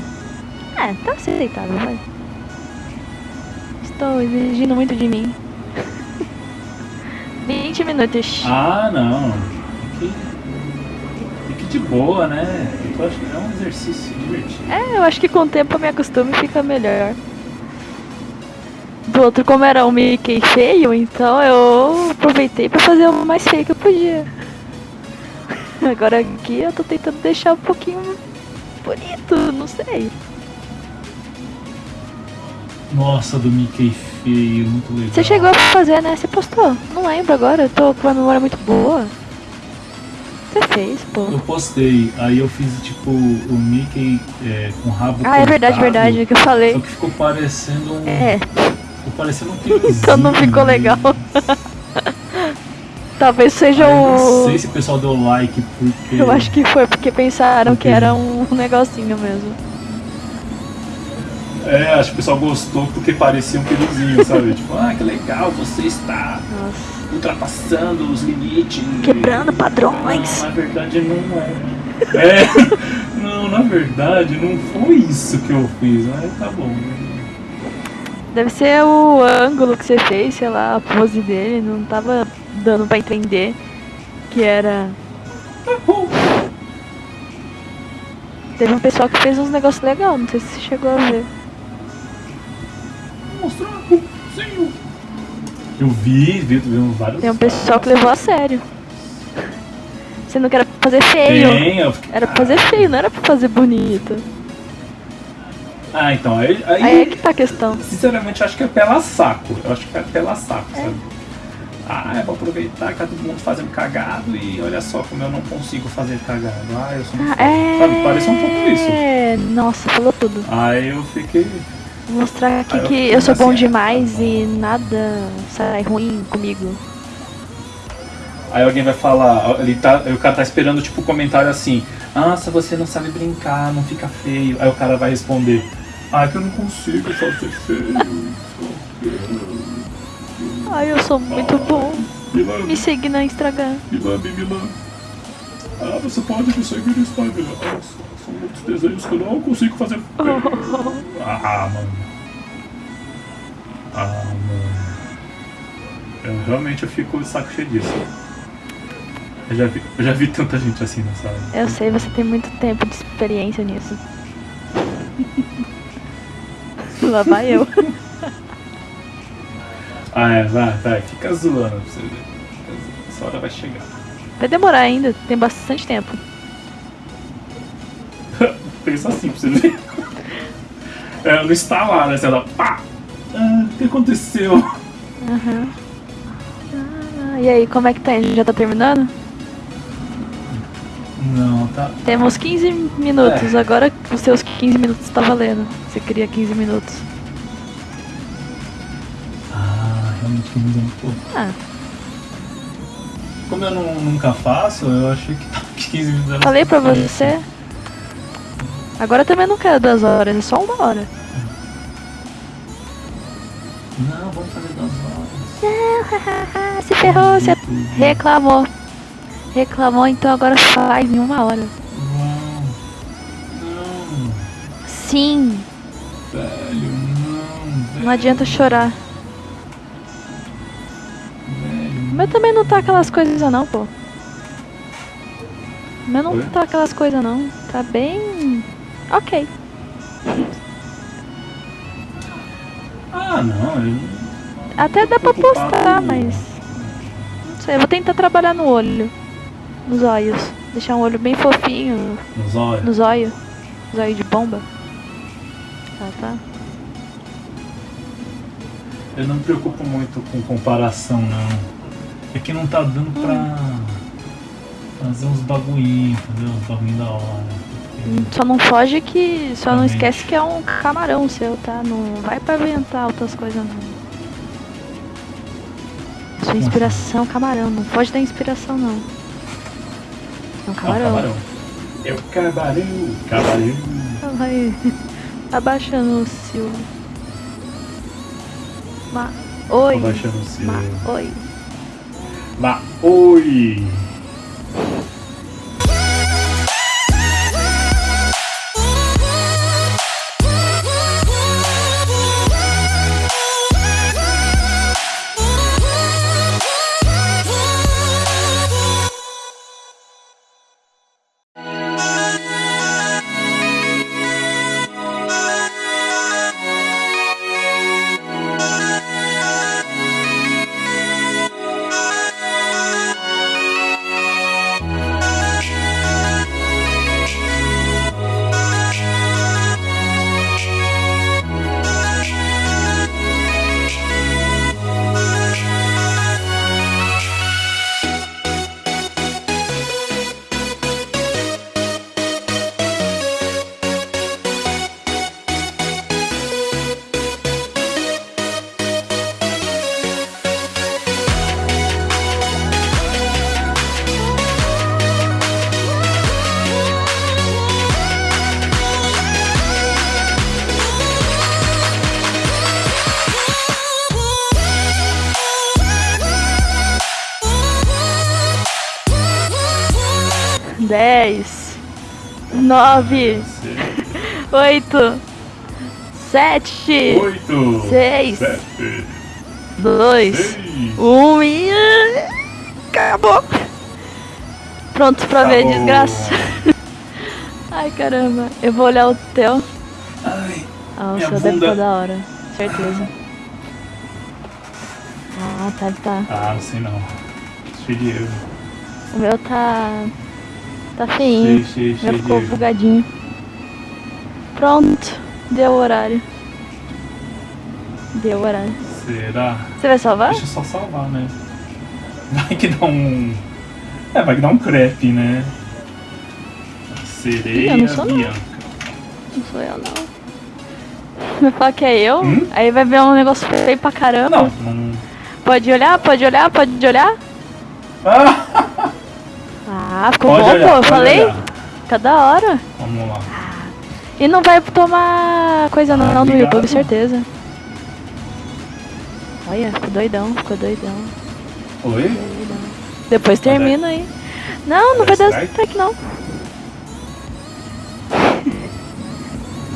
S2: ah, tá aceitável, vai. Estou exigindo muito de mim. 20 minutos.
S1: Ah, não. Fique, fique de boa, né? Eu acho que é um exercício divertido.
S2: É, eu acho que com o tempo eu me acostumo e fica melhor. Do outro, como era um Mickey feio, então eu aproveitei pra fazer o mais feio que eu podia. Agora aqui eu tô tentando deixar um pouquinho bonito, não sei.
S1: Nossa, do Mickey feio, muito legal.
S2: Você chegou a fazer, né? Você postou? Não lembro agora, eu tô com uma memória muito boa. Você fez, pô.
S1: Eu postei, aí eu fiz tipo o Mickey é, com rabo
S2: Ah, é verdade,
S1: cortado,
S2: verdade, é que eu falei.
S1: Só que ficou parecendo um.
S2: É,
S1: parecendo um piquezinho.
S2: então não ficou legal. Talvez seja
S1: eu não
S2: o.
S1: sei se o pessoal deu like porque.
S2: Eu acho que foi porque pensaram que
S1: Entendi.
S2: era um negocinho mesmo.
S1: É, acho que o pessoal gostou porque parecia um piruzinho, sabe? tipo, ah, que legal, você está
S2: Nossa.
S1: ultrapassando os limites.
S2: Quebrando padrões.
S1: Não, na verdade não é. É, não, na verdade não foi isso que eu fiz, mas tá bom.
S2: Deve ser o ângulo que você fez, sei lá, a pose dele, não tava dando pra entender que era. Teve um pessoal que fez uns negócios legais, não sei se você chegou a ver.
S1: Mostrar. Eu vi, vi, vi vários.
S2: Tem um pessoal que levou a sério. Você não quer fazer feio.
S1: Tem, eu fiquei-
S2: Era pra fazer feio, não era pra fazer bonito.
S1: Ah, então, aí, aí,
S2: Aí é que tá a questão.
S1: sinceramente, eu acho que é pela saco. Eu acho que é pela saco, sabe? Ah, eu vou aproveitar que tá todo mundo fazendo cagado e olha só como eu não consigo fazer cagado. Ah, eu sou muito
S2: Ah, é.
S1: Sabe, parece um pouco isso.
S2: É, nossa, falou tudo.
S1: Aí eu fiquei.
S2: Vou mostrar aqui
S1: Aí
S2: que eu sou bom
S1: assim,
S2: demais
S1: tá bom.
S2: e nada sai ruim comigo.
S1: Aí alguém vai falar, ele tá, o cara tá esperando tipo um comentário assim, ah, se você não sabe brincar, não fica feio. Aí o cara vai responder, ah, que eu não consigo fazer feio.
S2: Ai, eu sou muito bom.
S1: Me lambe,
S2: Me segue na Instagram.
S1: me lambe. Ah, você pode me seguir no Instagram. Nossa, são muitos desenhos que eu não consigo fazer feio. Ah, mano. Ah, mano. Eu realmente eu fico de saco cheio disso. Eu já vi, eu já vi tanta gente assim nessa área.
S2: Eu sei, você tem muito tempo de experiência nisso. Lá vai eu.
S1: Ah, é, vai, vai, fica zoando pra você ver. Essa hora vai chegar.
S2: Vai demorar ainda, tem bastante tempo.
S1: Pensa assim pra você ver. É, no instalar, né? Você dá pá! Ah, o que aconteceu?
S2: Aham. Ah, e aí, como é que tá? Já tá terminando?
S1: Não, tá.
S2: Temos 15 minutos,
S1: É.
S2: agora os seus 15 minutos tá valendo. Você queria 15 minutos.
S1: Ah, realmente me deu um pouco.
S2: Ah,
S1: Como eu não, nunca faço, eu achei que tava 15 minutos.
S2: falei pra você. Agora também não quero duas horas, é só uma hora.
S1: Não, vamos fazer duas horas.
S2: Se ferrou, você reclamou. Reclamou, então agora faz em uma hora.
S1: Não. Não,
S2: Sim,
S1: velho, não. Velho,
S2: não adianta chorar.
S1: Velho,
S2: meu também não tá aquelas coisas não, pô. Meu não
S1: Oi?
S2: tá aquelas coisas não. Tá bem. Ok.
S1: Ah, não, eu
S2: Até dá pra postar, mas. Não sei, eu vou tentar trabalhar no olho. Nos olhos. Deixar um olho bem fofinho
S1: nos olhos.
S2: no zóio. Zóio de bomba. Tá, tá.
S1: Eu não me preocupo muito com comparação, não. É que não tá dando pra fazer uns bagulhinhos, entendeu? Uns bagulhinhos da hora.
S2: Só não foge que. Só não esquece que é um camarão seu, tá? Não vai pra inventar outras coisas não. Sua inspiração é camarão, não foge da inspiração não. É um
S1: Ah,
S2: camarão.
S1: camarão. É o camarão. Camarão.
S2: Vai abaixando o Silvio. Ma... Oi.
S1: Abaixando o seu.
S2: Ma... Oi.
S1: Ma oi!
S2: Nove. Oito. Sete.
S1: Oito!
S2: Seis.
S1: Sete!
S2: Dois.
S1: Seis!
S2: Um e. Acabou! Pronto pra ver,
S1: Acabou.
S2: desgraça. Ai caramba, eu vou olhar o teu.
S1: Ai,
S2: Ah, o seu deve estar da hora, certeza. Ah, tá, tá.
S1: ah, não sei não. Cheio de erro.
S2: O meu tá. Tá feinho.
S1: Cheio de
S2: ficou bugadinho. Pronto, deu o horário. Deu o horário.
S1: Será?
S2: Você vai salvar?
S1: Deixa eu só salvar, né? Vai que dá um. É, vai que dá um crepe, né? Sereia
S2: Ih, não sou não.
S1: Bianca.
S2: Não sou eu, não. Vai falar que é eu?
S1: Hum?
S2: Aí vai ver um negócio feio pra caramba.
S1: Não, não.
S2: Pode olhar, pode olhar, pode olhar.
S1: Ah!
S2: Ah, ficou
S1: Pode
S2: bom,
S1: olhar,
S2: pô. Eu falei?
S1: olhar.
S2: Fica da hora.
S1: Vamos lá.
S2: E não vai tomar coisa
S1: Ah,
S2: não do. YouTube, certeza. Olha, ficou doidão, ficou doidão,
S1: Oi?
S2: doidão. Depois
S1: dar-
S2: termina aí. Não, não
S1: Vai
S2: vai
S1: dar strike?
S2: não.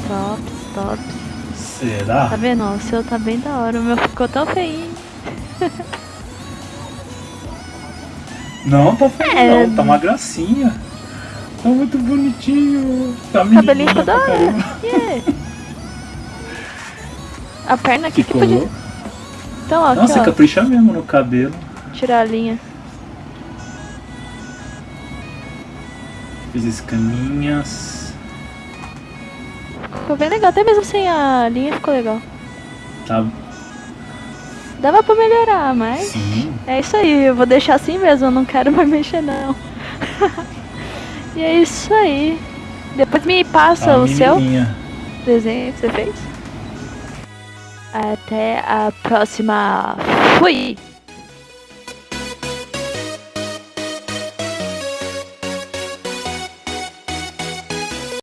S2: Tops, tops.
S1: Será?
S2: Tá vendo? O seu tá bem da hora. O meu ficou tão feinho.
S1: Não, tá feio
S2: É.
S1: não, tá uma gracinha. Tá muito bonitinho. Tá
S2: O cabelinho ficou da hora. Yeah. A perna aqui que
S1: Ficou
S2: podia. Então, ó, aqui,
S1: Nossa,
S2: ó.
S1: capricha mesmo no cabelo.
S2: Tirar a linha.
S1: Fiz escaminhas.
S2: Ficou bem legal. Até mesmo sem a linha ficou legal.
S1: Tá.
S2: Dava pra melhorar, mas.
S1: Sim.
S2: É isso aí, eu vou deixar assim mesmo, eu não quero mais mexer não. e é isso aí. Depois me passa
S1: Tá
S2: o seu desenho que você fez. Até a próxima. Fui!